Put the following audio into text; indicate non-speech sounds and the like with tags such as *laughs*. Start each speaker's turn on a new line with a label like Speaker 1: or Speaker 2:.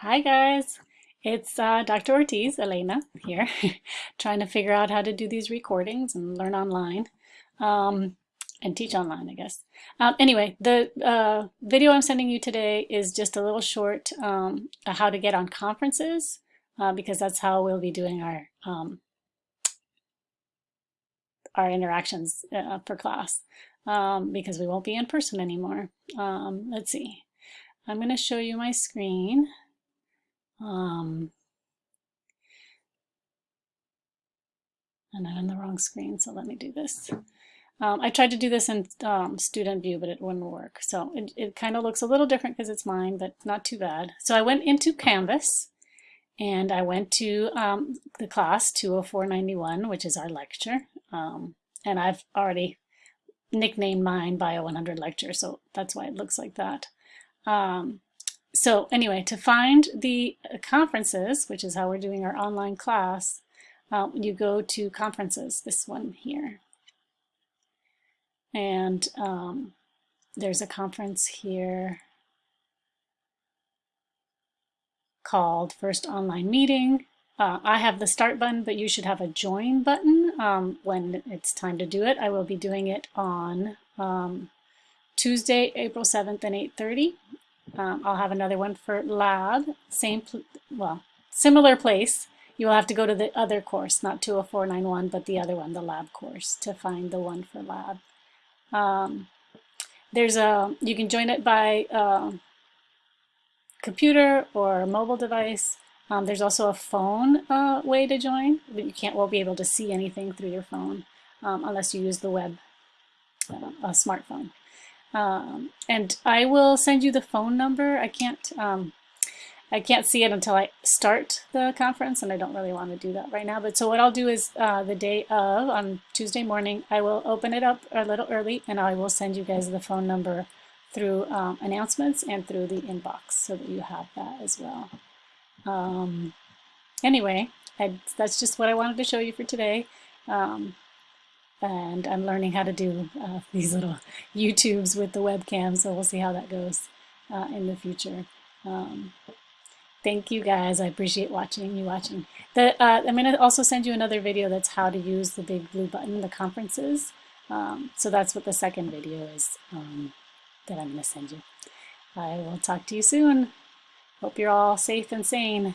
Speaker 1: Hi guys, it's uh, Dr. Ortiz, Elena here, *laughs* trying to figure out how to do these recordings and learn online um, and teach online, I guess. Um, anyway, the uh, video I'm sending you today is just a little short um, how to get on conferences uh, because that's how we'll be doing our um, our interactions uh, for class um, because we won't be in person anymore. Um, let's see. I'm going to show you my screen. Um, and I'm on the wrong screen, so let me do this. Um, I tried to do this in um, student view, but it wouldn't work. So it, it kind of looks a little different because it's mine, but not too bad. So I went into Canvas and I went to um, the class 20491, which is our lecture. Um, and I've already nicknamed mine Bio 100 lecture, so that's why it looks like that. Um, so anyway, to find the conferences, which is how we're doing our online class, um, you go to conferences, this one here. And um, there's a conference here called First Online Meeting. Uh, I have the start button, but you should have a join button um, when it's time to do it. I will be doing it on um, Tuesday, April 7th and 8.30. Um, I'll have another one for lab, same, well, similar place. You will have to go to the other course, not 20491, but the other one, the lab course, to find the one for lab. Um, there's a, you can join it by uh, computer or mobile device. Um, there's also a phone uh, way to join, but you can't, won't be able to see anything through your phone um, unless you use the web, uh, a smartphone. Um, and I will send you the phone number. I can't um, I can't see it until I start the conference, and I don't really want to do that right now. But so what I'll do is uh, the day of, on Tuesday morning, I will open it up a little early, and I will send you guys the phone number through um, announcements and through the inbox so that you have that as well. Um, anyway, I, that's just what I wanted to show you for today. Um, and I'm learning how to do uh, *laughs* these little YouTubes with the webcam, so we'll see how that goes uh, in the future. Um, thank you guys. I appreciate watching you watching. The, uh, I'm going to also send you another video that's how to use the big blue button, the conferences. Um, so that's what the second video is um, that I'm to send you. I will talk to you soon. Hope you're all safe and sane.